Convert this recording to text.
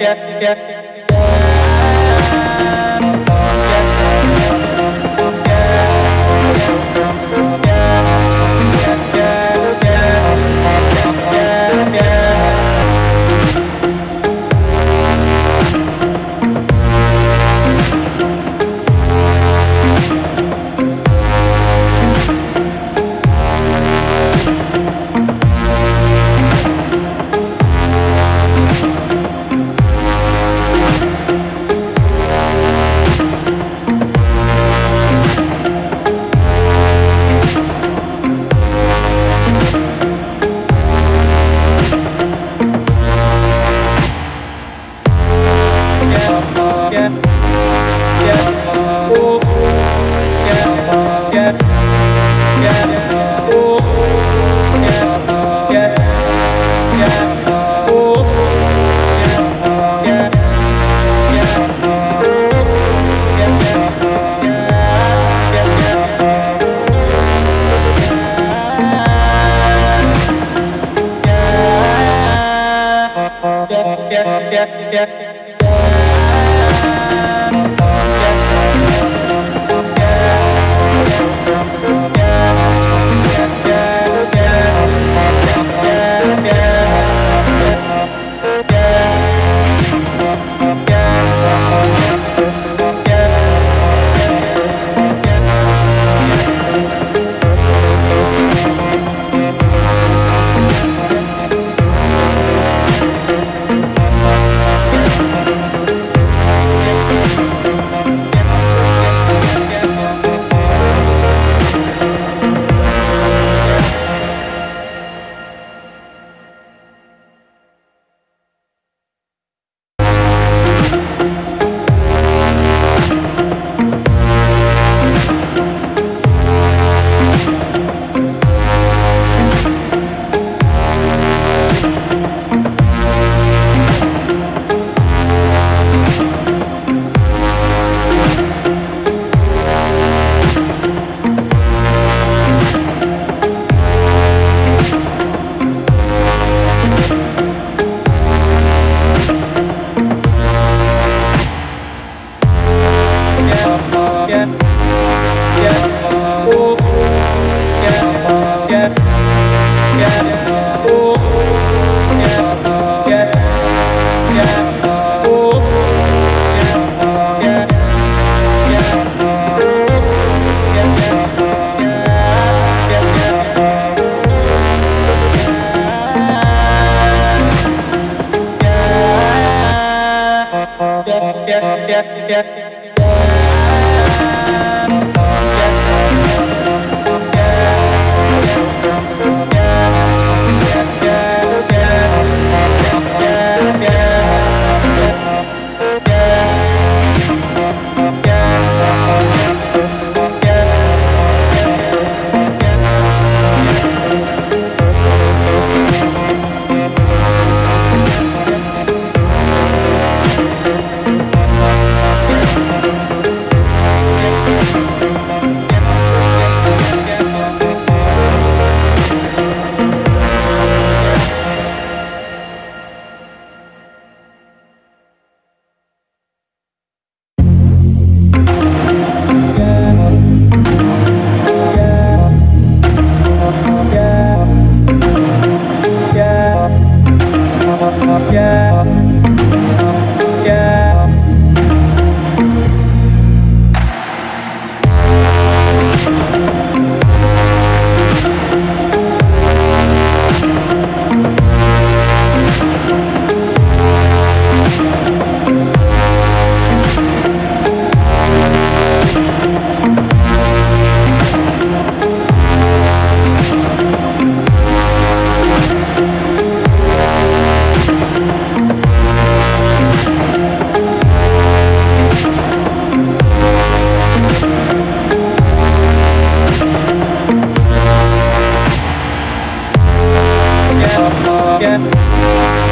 yeah, yeah. Yeah. yeah. again.